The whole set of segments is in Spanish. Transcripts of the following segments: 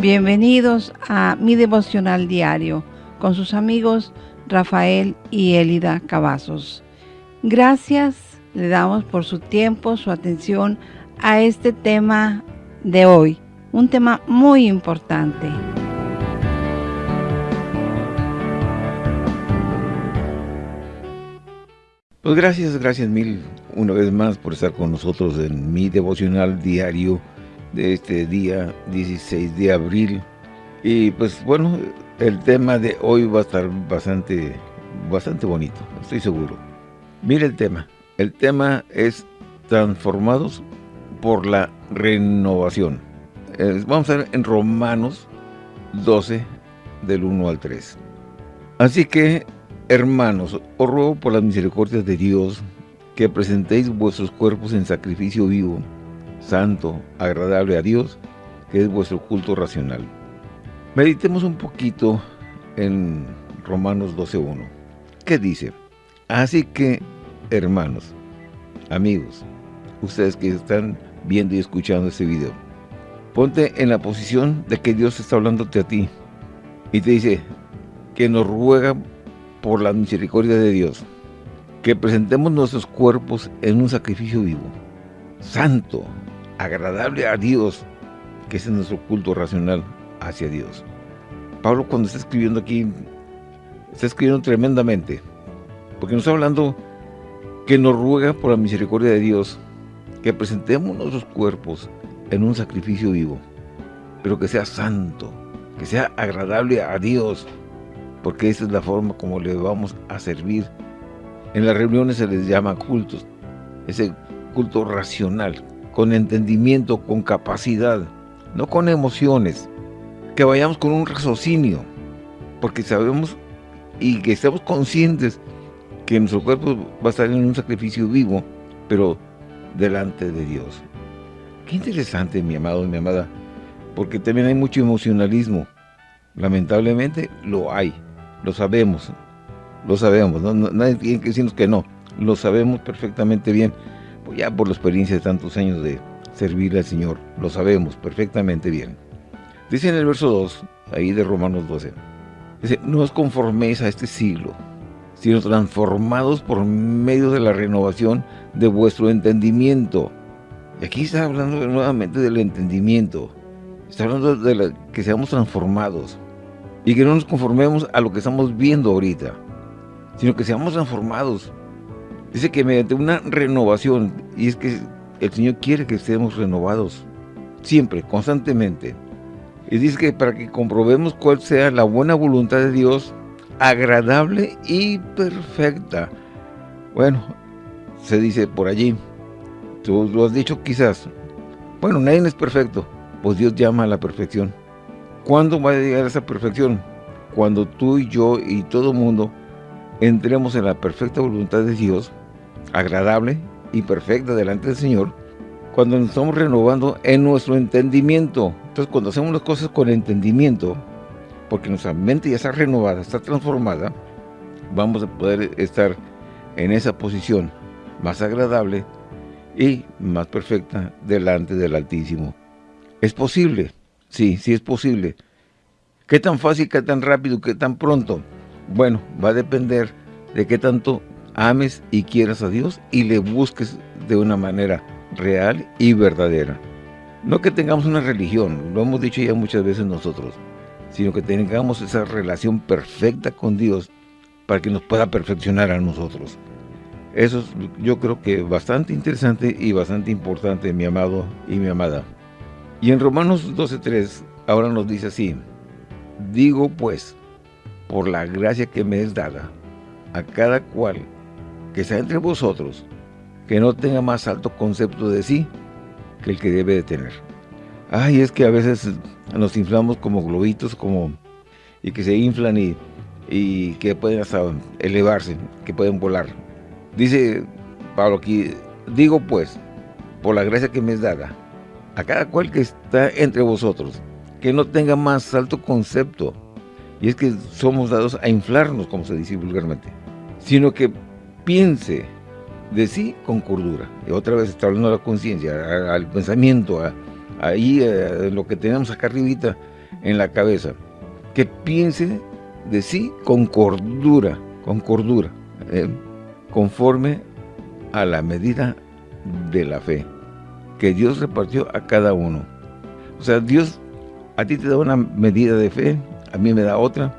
Bienvenidos a mi devocional diario con sus amigos Rafael y Elida Cavazos. Gracias le damos por su tiempo, su atención a este tema de hoy, un tema muy importante. Pues gracias, gracias mil una vez más por estar con nosotros en mi devocional diario este día 16 de abril. Y pues bueno, el tema de hoy va a estar bastante, bastante bonito, estoy seguro. Mire el tema. El tema es transformados por la renovación. vamos a ver en Romanos 12, del 1 al 3. Así que, hermanos, os ruego por las misericordias de Dios que presentéis vuestros cuerpos en sacrificio vivo, santo, agradable a Dios, que es vuestro culto racional. Meditemos un poquito en Romanos 12.1. ¿Qué dice? Así que, hermanos, amigos, ustedes que están viendo y escuchando este video, ponte en la posición de que Dios está hablándote a ti y te dice que nos ruega por la misericordia de Dios que presentemos nuestros cuerpos en un sacrificio vivo, santo, agradable a Dios, que es nuestro culto racional hacia Dios. Pablo cuando está escribiendo aquí, está escribiendo tremendamente, porque nos está hablando que nos ruega por la misericordia de Dios que presentemos nuestros cuerpos en un sacrificio vivo, pero que sea santo, que sea agradable a Dios, porque esa es la forma como le vamos a servir. En las reuniones se les llama cultos, ese culto racional, con entendimiento, con capacidad, no con emociones. Que vayamos con un raciocinio, porque sabemos y que estemos conscientes que nuestro cuerpo va a estar en un sacrificio vivo, pero delante de Dios. Qué interesante, mi amado y mi amada, porque también hay mucho emocionalismo. Lamentablemente lo hay, lo sabemos, lo sabemos, nadie tiene que decirnos que no, lo sabemos perfectamente bien, ya por la experiencia de tantos años de servirle al Señor, lo sabemos perfectamente bien. Dice en el verso 2, ahí de Romanos 12, dice, no os conforméis a este siglo, sino transformados por medio de la renovación de vuestro entendimiento. Y aquí está hablando nuevamente del entendimiento, está hablando de que seamos transformados y que no nos conformemos a lo que estamos viendo ahorita, sino que seamos transformados Dice que mediante una renovación, y es que el Señor quiere que estemos renovados, siempre, constantemente. Y dice que para que comprobemos cuál sea la buena voluntad de Dios, agradable y perfecta. Bueno, se dice por allí, tú lo has dicho quizás, bueno, nadie es perfecto, pues Dios llama a la perfección. ¿Cuándo va a llegar a esa perfección? Cuando tú y yo y todo el mundo entremos en la perfecta voluntad de Dios agradable y perfecta delante del Señor cuando nos estamos renovando en nuestro entendimiento. Entonces, cuando hacemos las cosas con entendimiento, porque nuestra mente ya está renovada, está transformada, vamos a poder estar en esa posición más agradable y más perfecta delante del Altísimo. ¿Es posible? Sí, sí es posible. ¿Qué tan fácil, qué tan rápido, qué tan pronto? Bueno, va a depender de qué tanto ames y quieras a Dios y le busques de una manera real y verdadera. No que tengamos una religión, lo hemos dicho ya muchas veces nosotros, sino que tengamos esa relación perfecta con Dios para que nos pueda perfeccionar a nosotros. Eso es yo creo que bastante interesante y bastante importante, mi amado y mi amada. Y en Romanos 12.3 ahora nos dice así, Digo pues, por la gracia que me es dada, a cada cual que sea entre vosotros, que no tenga más alto concepto de sí que el que debe de tener. Ay, es que a veces nos inflamos como globitos, como y que se inflan y, y que pueden hasta elevarse, que pueden volar. Dice Pablo aquí, digo pues, por la gracia que me es dada, a cada cual que está entre vosotros, que no tenga más alto concepto, y es que somos dados a inflarnos, como se dice vulgarmente, sino que piense de sí con cordura. Y otra vez está hablando la conciencia, al pensamiento, ahí lo que tenemos acá arribita, en la cabeza. Que piense de sí con cordura, con cordura, eh, conforme a la medida de la fe que Dios repartió a cada uno. O sea, Dios a ti te da una medida de fe, a mí me da otra,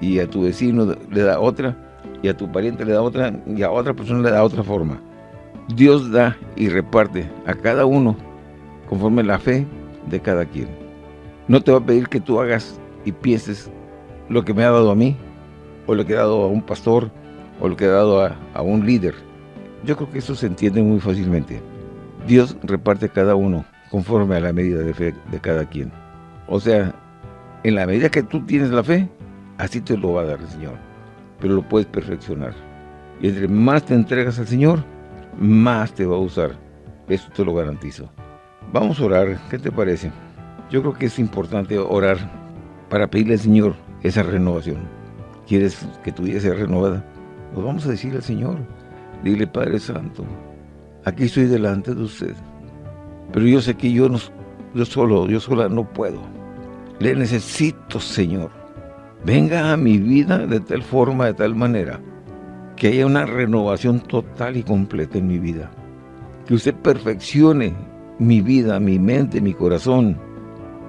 y a tu vecino le da otra, y a tu pariente le da otra, y a otra persona le da otra forma. Dios da y reparte a cada uno conforme la fe de cada quien. No te va a pedir que tú hagas y pienses lo que me ha dado a mí, o lo que ha dado a un pastor, o lo que ha dado a, a un líder. Yo creo que eso se entiende muy fácilmente. Dios reparte a cada uno conforme a la medida de fe de cada quien. O sea, en la medida que tú tienes la fe, así te lo va a dar el Señor. Pero lo puedes perfeccionar. Y entre más te entregas al Señor, más te va a usar. Eso te lo garantizo. Vamos a orar, ¿qué te parece? Yo creo que es importante orar para pedirle al Señor esa renovación. ¿Quieres que tu vida sea renovada? Pues vamos a decirle al Señor. Dile, Padre Santo, aquí estoy delante de usted. Pero yo sé que yo, no, yo solo, yo sola no puedo. Le necesito, Señor. Venga a mi vida de tal forma, de tal manera, que haya una renovación total y completa en mi vida. Que usted perfeccione mi vida, mi mente, mi corazón,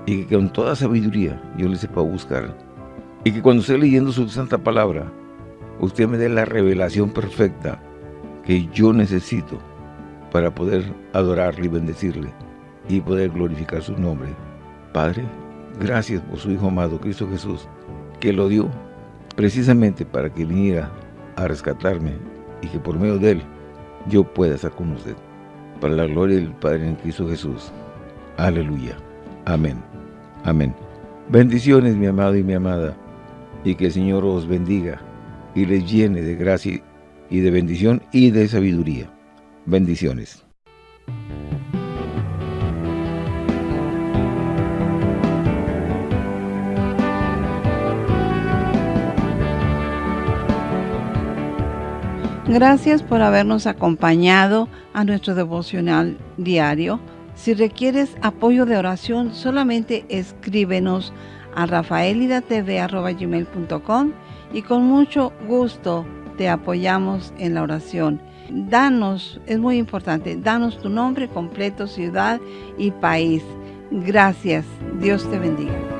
y que con toda sabiduría yo le sepa buscar. Y que cuando esté leyendo su santa palabra, usted me dé la revelación perfecta que yo necesito para poder adorarle y bendecirle y poder glorificar su nombre. Padre, gracias por su Hijo amado, Cristo Jesús, que lo dio precisamente para que viniera a rescatarme y que por medio de él yo pueda estar con usted. Para la gloria del Padre en Cristo Jesús. Aleluya. Amén. Amén. Bendiciones, mi amado y mi amada, y que el Señor os bendiga y les llene de gracia y de bendición y de sabiduría. Bendiciones. Gracias por habernos acompañado a nuestro devocional diario. Si requieres apoyo de oración, solamente escríbenos a rafaelidatv.com y con mucho gusto te apoyamos en la oración. Danos, es muy importante, danos tu nombre completo, ciudad y país. Gracias. Dios te bendiga.